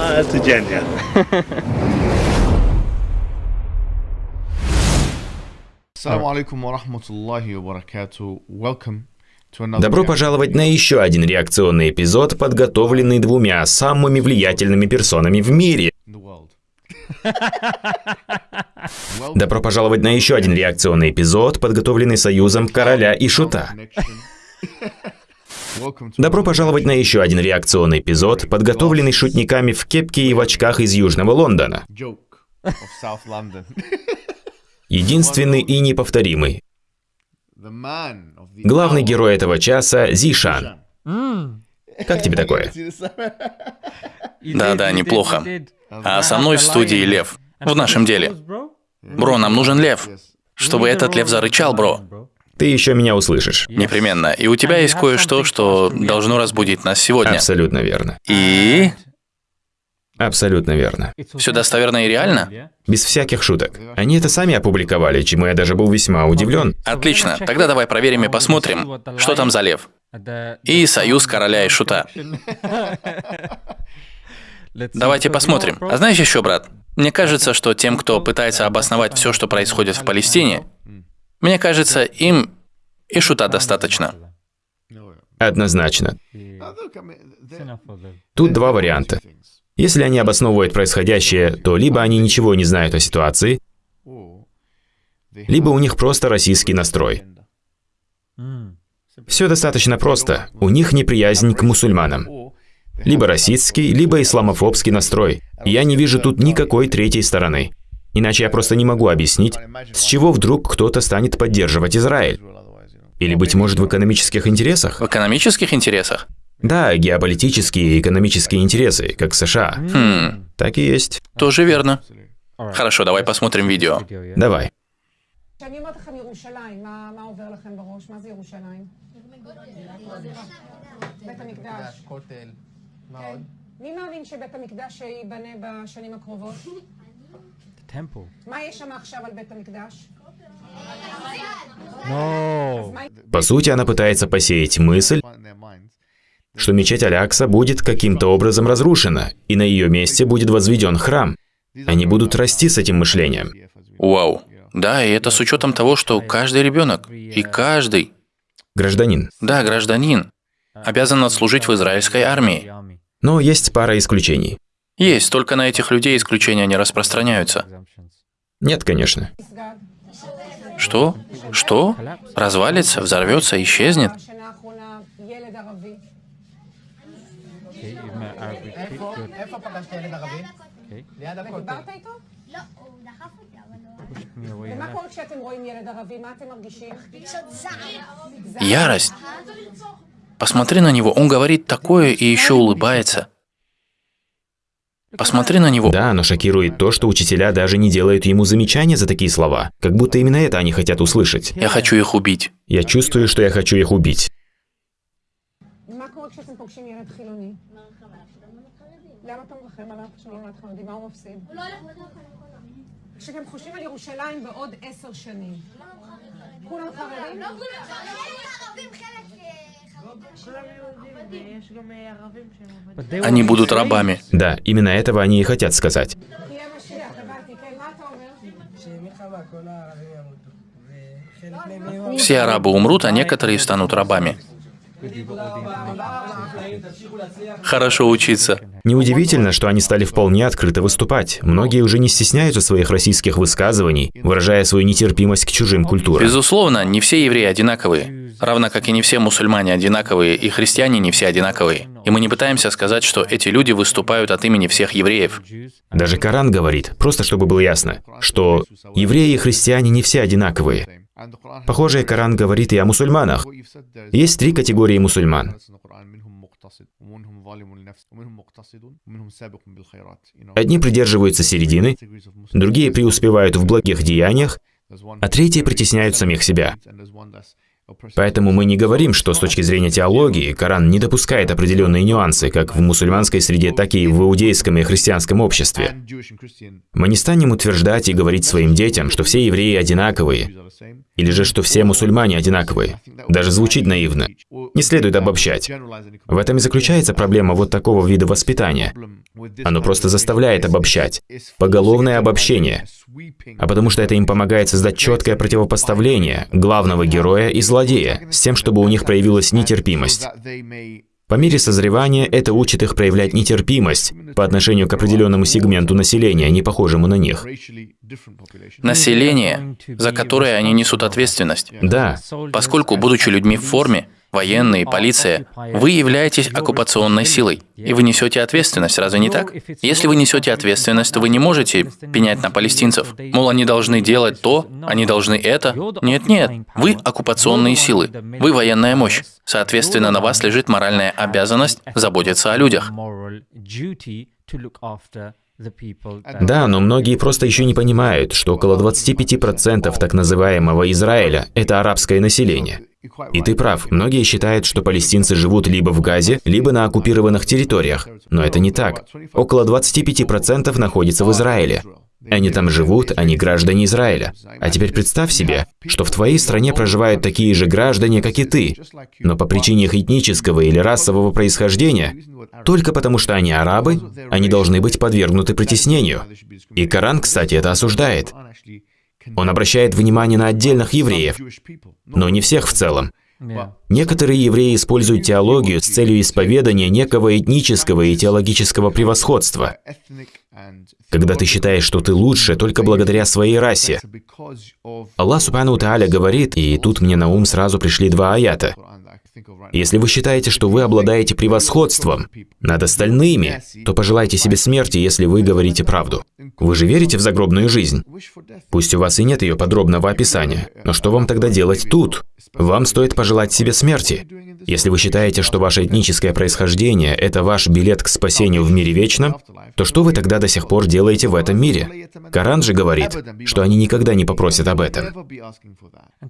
на студенте. Assalamu alaikum wa rahmatullahi. Welcome. Добро пожаловать на еще один реакционный эпизод, подготовленный двумя самыми влиятельными персонами в мире. Добро пожаловать на еще один реакционный эпизод, подготовленный союзом короля и шута. Добро пожаловать на еще один реакционный эпизод, подготовленный шутниками в кепке и в очках из Южного Лондона. Единственный и неповторимый. Главный герой этого часа – Зишан. Как тебе такое? Да-да, неплохо. А со мной в студии Лев. В нашем деле. Бро, нам нужен лев. Чтобы этот лев зарычал, бро. Ты еще меня услышишь. Непременно. И у тебя есть кое-что, что должно разбудить нас сегодня. Абсолютно верно. И... Абсолютно верно. Все достоверно и реально? Без всяких шуток. Они это сами опубликовали, чему я даже был весьма удивлен. Отлично. Тогда давай проверим и посмотрим, что там за лев. И союз короля и шута. Давайте посмотрим. А знаешь еще, брат, мне кажется, что тем, кто пытается обосновать все, что происходит в Палестине, мне кажется, им и шута достаточно. Однозначно. Тут два варианта. Если они обосновывают происходящее, то либо они ничего не знают о ситуации, либо у них просто российский настрой. Все достаточно просто. У них неприязнь к мусульманам. Либо расистский, либо исламофобский настрой. Я не вижу тут никакой третьей стороны. Иначе я просто не могу объяснить, с чего вдруг кто-то станет поддерживать Израиль. Israel otherwise, you know. Или, быть может, в экономических интересах? В экономических интересах? Да, геополитические и экономические интересы, как США. Хм, Так и есть. тоже верно. Хорошо, давай посмотрим видео. Давай. כשאני אומרת לכם ירושלים, מה, מה עובר לכם בראש? מה זה ירושלים? בית המקדש. כן. מי מאמין שבית המקדש ייבנה בשנים הקרובות? temple. No. По сути, она пытается посеять мысль, что мечеть Алякса будет каким-то образом разрушена, и на ее месте будет возведен храм. Они будут расти с этим мышлением. Вау. Да, и это с учетом того, что каждый ребенок и каждый... Гражданин. Да, гражданин. Обязан отслужить в израильской армии. Но есть пара исключений. Есть, только на этих людей исключения не распространяются. Нет, конечно. Что? Что? Развалится, взорвется, исчезнет? Ярость. Посмотри на него, он говорит такое и еще улыбается. Посмотри на него. Да, но шокирует то, что учителя даже не делают ему замечания за такие слова. Как будто именно это они хотят услышать. Я хочу их убить. Я чувствую, что я хочу их убить. מה קורה כשאתם פוגשים ילד חילוני? למה אתה מרחם עליו שהוא לא נולד חרדי? מה הוא מפסיד? הוא לא הולך בדרך כשאתם חושבים על ירושלים בעוד עשר שנים, כולם חרדים? לא כולם ערבים, חלק אה, חרדים. Они будут рабами. Да, именно этого они и хотят сказать. Все арабы умрут, а некоторые станут рабами. Хорошо учиться. Неудивительно, что они стали вполне открыто выступать. Многие уже не стесняются своих российских высказываний, выражая свою нетерпимость к чужим культурам. Безусловно, не все евреи одинаковые. Равно как и не все мусульмане одинаковые, и христиане не все одинаковые. И мы не пытаемся сказать, что эти люди выступают от имени всех евреев. Даже Коран говорит, просто чтобы было ясно, что евреи и христиане не все одинаковые. Похоже, Коран говорит и о мусульманах. Есть три категории мусульман. Одни придерживаются середины, другие преуспевают в благих деяниях, а третьи притесняют самих себя. Поэтому мы не говорим, что с точки зрения теологии Коран не допускает определенные нюансы, как в мусульманской среде, так и в иудейском и христианском обществе. Мы не станем утверждать и говорить своим детям, что все евреи одинаковые, или же, что все мусульмане одинаковые. Даже звучит наивно. Не следует обобщать. В этом и заключается проблема вот такого вида воспитания. Оно просто заставляет обобщать. Поголовное обобщение. А потому что это им помогает создать четкое противопоставление главного героя и злодея, с тем, чтобы у них проявилась нетерпимость. По мере созревания это учит их проявлять нетерпимость по отношению к определенному сегменту населения, не похожему на них. Население, за которое они несут ответственность. Да, Поскольку, будучи людьми в форме, военные, полиция, вы являетесь оккупационной силой, и вы несете ответственность, разве не так? Если вы несете ответственность, то вы не можете пенять на палестинцев. Мол, они должны делать то, они должны это. Нет-нет, вы оккупационные силы, вы военная мощь. Соответственно, на вас лежит моральная обязанность заботиться о людях. Да, но многие просто еще не понимают, что около 25% так называемого Израиля – это арабское население. И ты прав, многие считают, что палестинцы живут либо в Газе, либо на оккупированных территориях. Но это не так. Около 25% находится в Израиле. Они там живут, они граждане Израиля. А теперь представь себе, что в твоей стране проживают такие же граждане, как и ты, но по причине их этнического или расового происхождения, только потому что они арабы, они должны быть подвергнуты притеснению. И Коран, кстати, это осуждает. Он обращает внимание на отдельных евреев, но не всех в целом. Некоторые евреи используют теологию с целью исповедания некого этнического и теологического превосходства. Когда ты считаешь, что ты лучше только благодаря своей расе. Аллах Субхану Тааля говорит, и тут мне на ум сразу пришли два аята. Если вы считаете, что вы обладаете превосходством над остальными, то пожелайте себе смерти, если вы говорите правду. Вы же верите в загробную жизнь? Пусть у вас и нет ее подробного описания, но что вам тогда делать тут? Вам стоит пожелать себе смерти. Если вы считаете, что ваше этническое происхождение – это ваш билет к спасению в мире вечном, то что вы тогда до сих пор делаете в этом мире? Коран же говорит, что они никогда не попросят об этом.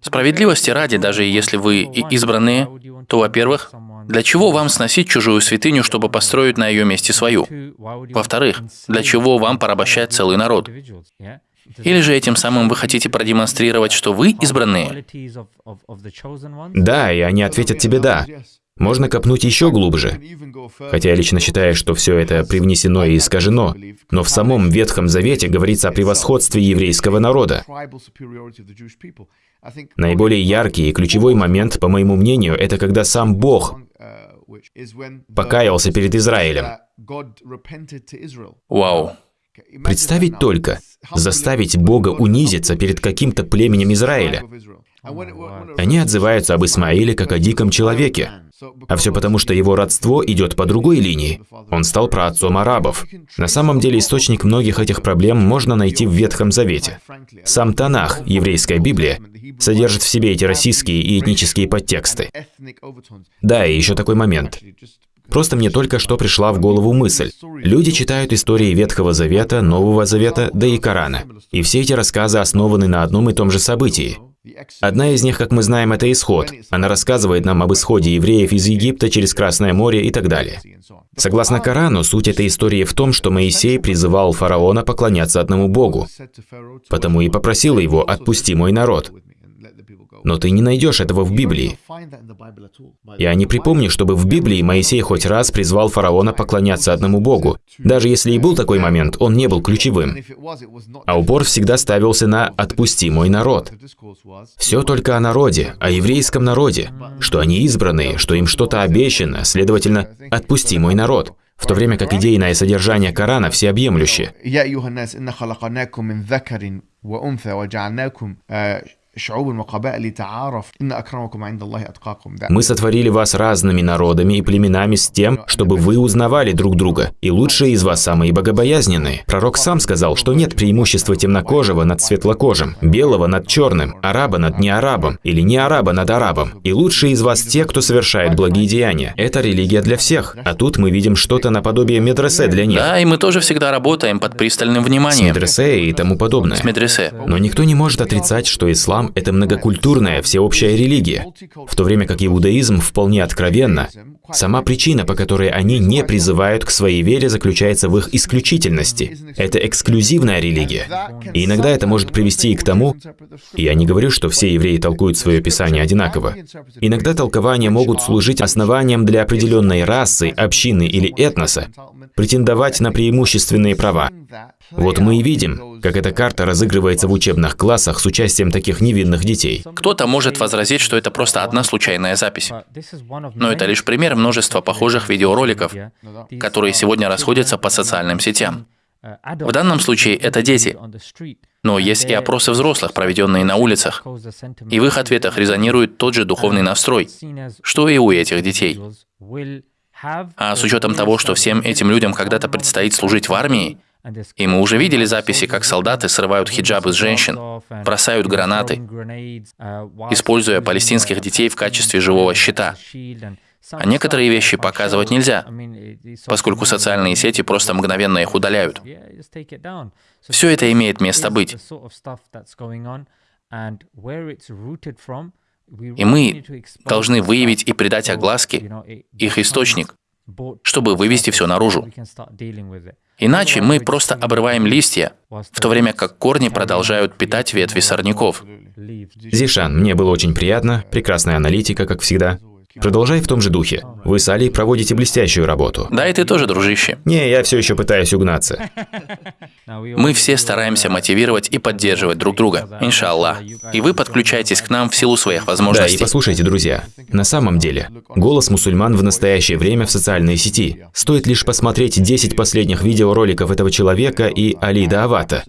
Справедливости ради, даже если вы избранные, то, во-первых, для чего вам сносить чужую святыню, чтобы построить на ее месте свою? Во-вторых, для чего вам порабощать целый народ? Или же этим самым вы хотите продемонстрировать, что вы избранные? Да, и они ответят тебе «да». Можно копнуть еще глубже. Хотя я лично считаю, что все это привнесено и искажено. Но в самом Ветхом Завете говорится о превосходстве еврейского народа. Наиболее яркий и ключевой момент, по моему мнению, это когда сам Бог покаялся перед Израилем. Вау. Представить только, заставить Бога унизиться перед каким-то племенем Израиля. Они отзываются об Исмаиле как о диком человеке. А все потому, что его родство идет по другой линии. Он стал праотцом арабов. На самом деле источник многих этих проблем можно найти в Ветхом Завете. Сам Танах, еврейская Библия, содержит в себе эти российские и этнические подтексты. Да, и еще такой момент. Просто мне только что пришла в голову мысль. Люди читают истории Ветхого Завета, Нового Завета, да и Корана. И все эти рассказы основаны на одном и том же событии. Одна из них, как мы знаем, это исход. Она рассказывает нам об исходе евреев из Египта через Красное море и так далее. Согласно Корану, суть этой истории в том, что Моисей призывал фараона поклоняться одному Богу, потому и попросил его «отпусти мой народ». Но ты не найдешь этого в Библии. Я не припомню, чтобы в Библии Моисей хоть раз призвал фараона поклоняться одному Богу. Даже если и был такой момент, он не был ключевым. А упор всегда ставился на «отпусти мой народ». Все только о народе, о еврейском народе, что они избранные, что им что-то обещано, следовательно, «отпусти мой народ» в то время как идейное содержание Корана всеобъемлюще. Мы сотворили вас разными народами и племенами с тем, чтобы вы узнавали друг друга, и лучшие из вас самые богобоязненные. Пророк сам сказал, что нет преимущества темнокожего над светлокожим, белого над черным, араба над неарабом или не араба над арабом. И лучшие из вас те, кто совершает благие деяния. Это религия для всех. А тут мы видим что-то наподобие медресе для них. Да, и мы тоже всегда работаем под пристальным вниманием. С медресе и тому подобное. С медресе. Но никто не может отрицать, что ислам ислам – это многокультурная, всеобщая религия, в то время как иудаизм вполне откровенно. Сама причина, по которой они не призывают к своей вере, заключается в их исключительности. Это эксклюзивная религия. И иногда это может привести и к тому, я не говорю, что все евреи толкуют свое писание одинаково. Иногда толкования могут служить основанием для определенной расы, общины или этноса, претендовать на преимущественные права. Вот мы и видим, как эта карта разыгрывается в учебных классах с участием таких невинных детей. Кто-то может возразить, что это просто одна случайная запись. Но это лишь пример множества похожих видеороликов, которые сегодня расходятся по социальным сетям. В данном случае это дети. Но есть и опросы взрослых, проведенные на улицах. И в их ответах резонирует тот же духовный настрой, что и у этих детей. А с учетом того, что всем этим людям когда-то предстоит служить в армии, и мы уже видели записи, как солдаты срывают хиджабы с женщин, бросают гранаты, используя палестинских детей в качестве живого щита. А некоторые вещи показывать нельзя, поскольку социальные сети просто мгновенно их удаляют. Все это имеет место быть. И мы должны выявить и придать огласке их источник, чтобы вывести все наружу. Иначе мы просто обрываем листья, в то время как корни продолжают питать ветви сорняков. Зишан, мне было очень приятно, прекрасная аналитика, как всегда. Продолжай в том же духе. Вы с Али проводите блестящую работу. Да, и ты тоже, дружище. Не, я все еще пытаюсь угнаться. Мы все стараемся мотивировать и поддерживать друг друга, иншаллах. И вы подключаетесь к нам в силу своих Да, возможностей. и послушайте, друзья, на самом деле, голос мусульман в настоящее время в социальной сети. Стоит лишь посмотреть 10 последних видеороликов этого человека и Али Даавата.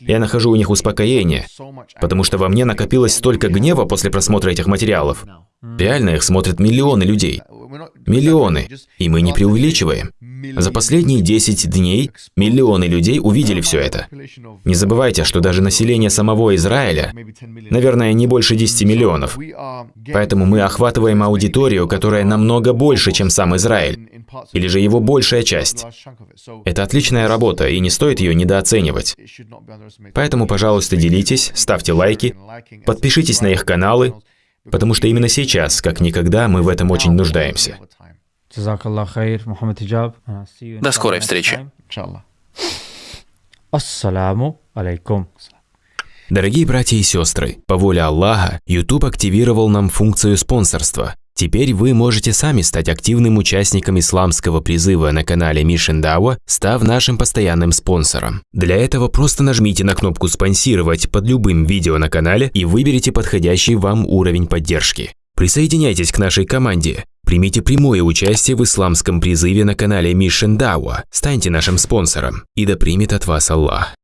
Я нахожу у них успокоение, потому что во мне накопилось столько гнева после просмотра этих материалов. Реально их смотрят миллионы людей. Миллионы. И мы не преувеличиваем. За последние 10 дней миллионы людей увидели все это. Не забывайте, что даже население самого Израиля, наверное, не больше 10 миллионов. Поэтому мы охватываем аудиторию, которая намного больше, чем сам Израиль. Или же его большая часть. Это отличная работа, и не стоит ее недооценивать. Поэтому, пожалуйста, делитесь, ставьте лайки, подпишитесь на их каналы, потому что именно сейчас, как никогда, мы в этом очень нуждаемся. До скорой встречи. Ассаламу алейкум. Дорогие братья и сестры, по воле Аллаха, YouTube активировал нам функцию спонсорства. Теперь вы можете сами стать активным участником исламского призыва на канале Mission Dawa, став нашим постоянным спонсором. Для этого просто нажмите на кнопку «Спонсировать» под любым видео на канале и выберите подходящий вам уровень поддержки. Присоединяйтесь к нашей команде. Примите прямое участие в исламском призыве на канале Mission Dawa. Станьте нашим спонсором. И да примет от вас Аллах.